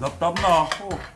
납답나. 어.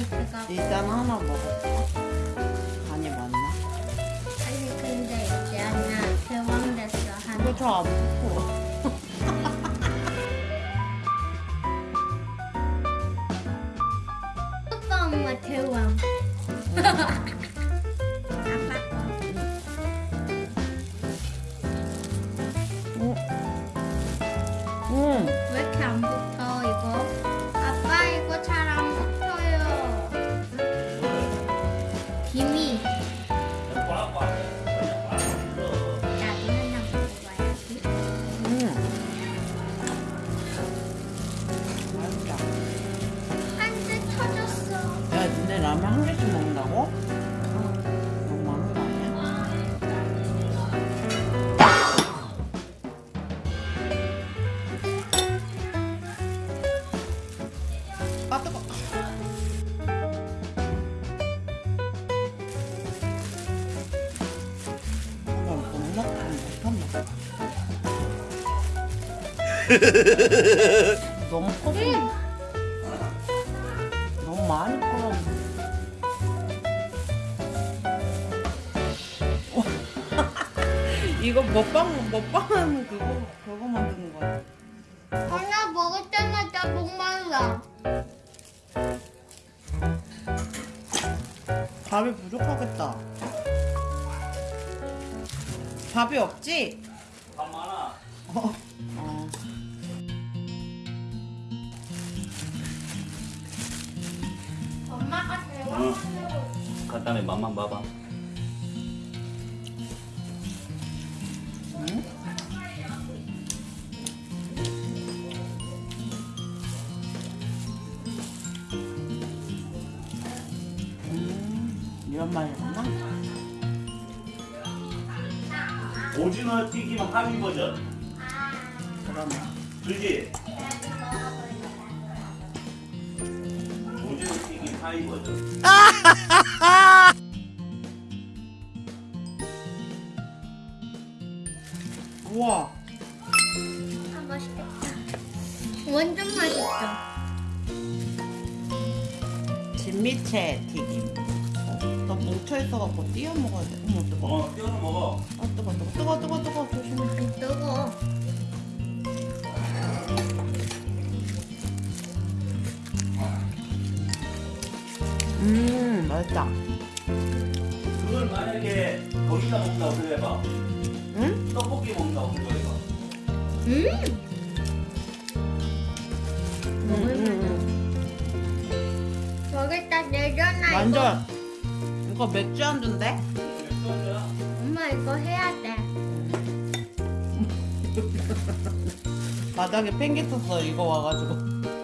대왕이 들어가. 일단 하나 먹을까? 간이 맞나? 아니 근데 있잖아 대왕 됐어 한. 이거 잘안 먹어. 오빠 엄마 대왕. 너무 커서 너무 많이 끓여. 이거 먹방 먹방하는 그거 그거 만드는 거야. 하나 먹을 때마다 목말라. 밥이 부족하겠다. 밥이 없지? 밥 많아. 어. 어. 간단히 맛만 봐봐. 응? 음, 이런 맛이구나. 오징어 튀김 하위 버전. 그러네. 그지? 우와. 아 맛있겠다. 완전 맛있어. 진미채 튀김. 어, 나 뭉쳐있어갖고 띄어 먹어야 돼. 어머, 뜨거. 어, 띄워서 먹어. 아, 뜨거, 뜨거, 뜨거, 뜨거, 뜨거. 조심해. 좀 뜨거. 맛있다. 그걸 만약에 거기다 먹는다고 생각해봐. 응? 떡볶이 먹는다고 생각해봐. 음. 음, 음, 내려놔 음. 이거. 완전. 이거 맥주 안주인데? 맥주야. 엄마 이거 해야 돼. 바닥에 팽개 쳤어, 이거 와가지고.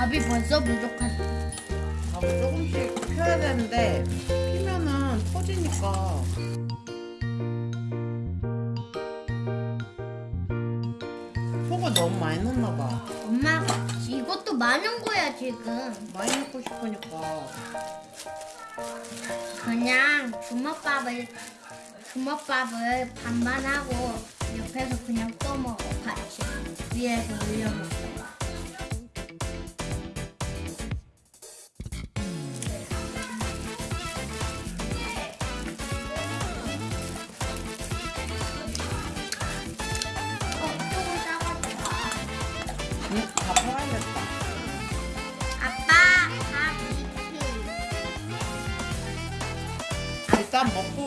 밥이 벌써 부족하다. 밥을 조금씩 펴야 되는데, 피면은 터지니까. 속을 너무 많이 넣나봐. 엄마가 이것도 많은 거야 지금. 많이 넣고 싶으니까. 그냥 주먹밥을 주먹밥을 반반 하고 옆에서 그냥 떠먹어 같이 위에서 올려 먹다가. 어,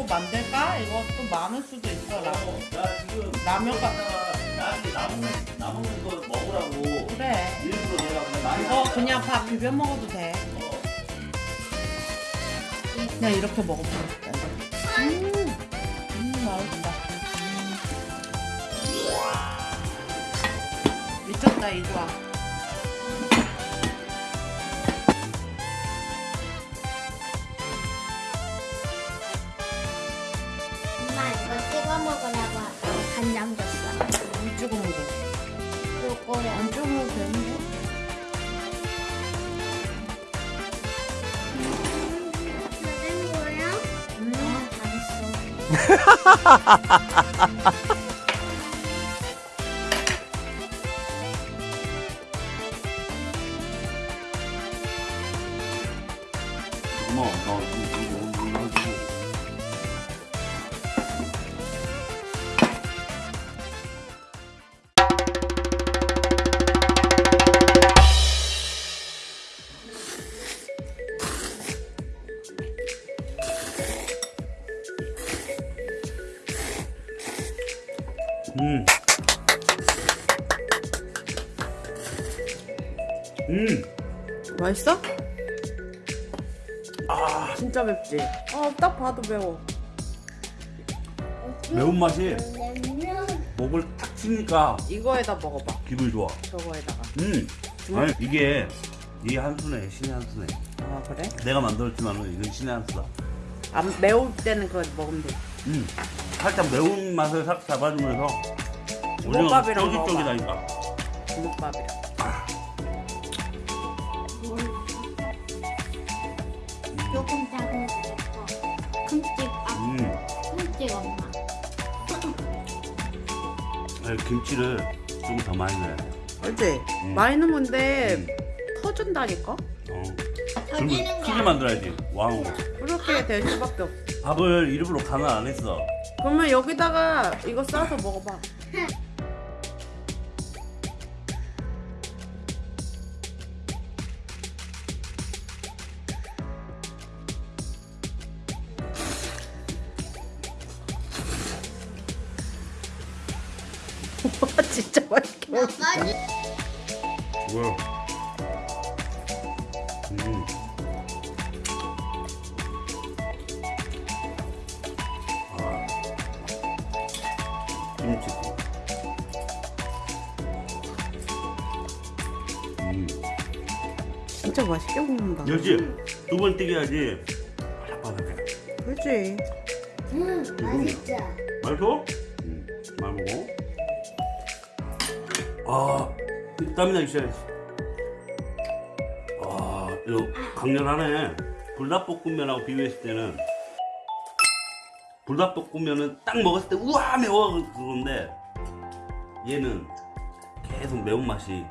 만들까? 이거 또 많을 수도 있어, 라고. 어, 나 지금 라면 가- 나한테 남은 남은 거 먹으라고 그래. 일부러 내가 그냥 많이 이거. 그냥 밥 비벼 먹어도 돼. 어. 그냥 이렇게 싶다. 이거. 음, 음, 맛있다. 음. 미쳤다, 이거야. 요거를 안 찍어 먹어도 되는데? 어머, 너 이거 이거 이거 이거. 음. 음. 맛있어? 아, 진짜 맵지? 어, 딱 봐도 매워. 매운맛이 냉면. 목을 탁 치니까 이거에다 먹어봐. 기분이 좋아. 저거에다가. 음. 아니, 이게 이 한 수네, 신의 한 수네. 아, 그래? 내가 만들었지만은 이건 신의 한 수다. 안 매울 때는 그거 먹으면 돼. 음. 살짝 매운 맛을 싹 잡아주면서 주먹밥이랑 쫄깃쫄깃하니까. 주먹밥이랑. 조금 작은 거. 큰집 아, 음. 큰집 엄마. 아니, 김치를 좀 더 많이 넣어야 돼. 그렇지? 음. 많이 넣으면 돼. 음. 터준다니까? 어. 아니야. 만들어야지. 왕. 그렇게 될 수밖에 없어. 밥을 일부러 간을 안 했어. 그러면 여기다가 이거 싸서 먹어봐. 와 진짜 맛있게 먹어. 나까지 뭐야? 음. 아. 김치. 음. 진짜 맛있게 먹는다. 역시 두번 튀겨야지 바삭바삭해. 그렇지? 응 맛있죠. 맛있어? 아, 땀이 나기 시작했어. 아, 이거 강렬하네. 불닭볶음면하고 비교했을 때는 불닭볶음면은 딱 먹었을 때 우와 매워 그건데 얘는 계속 매운맛이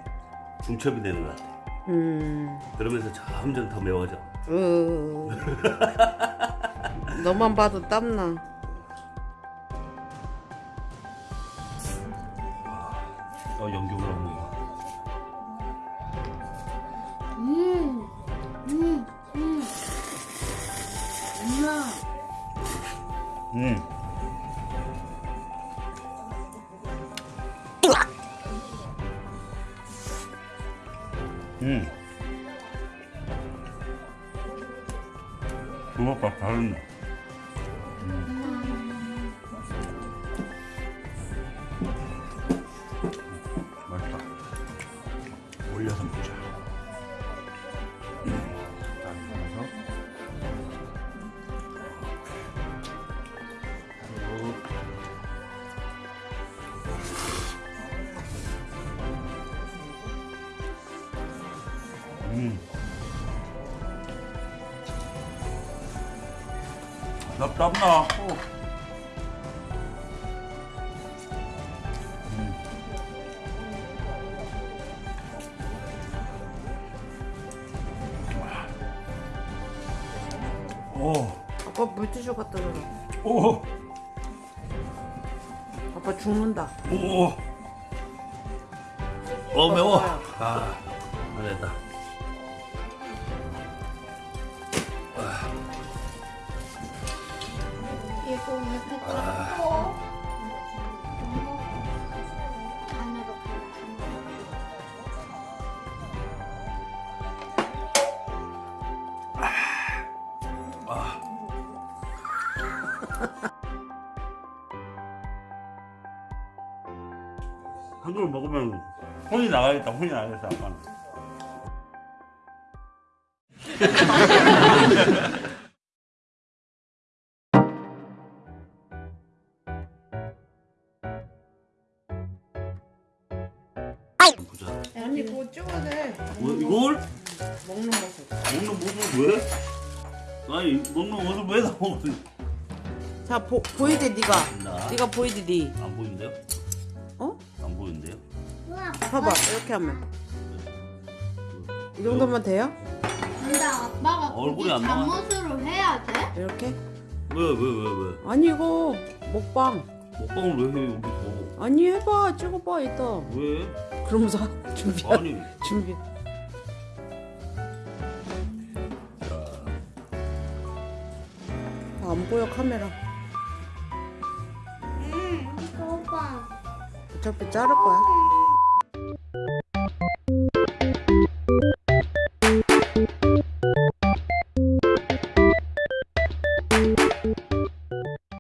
중첩이 되는 것 같아. 음. 그러면서 점점 더 매워져. 으. 너만 봐도 땀나. 어, 연기를 하는 거. 음, 음, 음. 엄마. 음. 음. 주먹밥 다른 나 땀나. 어. 음. 오, 아빠 물티슈 갖다 줘라. 오, 아빠 죽는다. 오. 어 매워. 아, 안 됐다. 한 그릇 먹으면 혼이 나가겠다. 혼이 나가겠다. 아빠는. 찍어야 돼. 뭐, 이걸 먹는 모습. 먹는 모습 왜? 아니 먹는 모습 왜 나오는? 자 보, 보이지 네가. 나. 네가 보이지 네. 안 보이는데요? 어? 안 보이는데요? 우와. 봐봐 이렇게 하면 이 정도면 돼요? 근데 아빠가 얼굴이 안 나와. 잠옷으로 해야 돼? 이렇게? 왜 왜 왜 왜? 아니 이거 먹방. 먹방을 왜 해 여기서? 아니 해봐 찍어봐 이따. 왜? 그러면서 준비. 아니. 준비. 자, 안 보여 카메라. 응. 이거 봐. 어차피 자를 거야.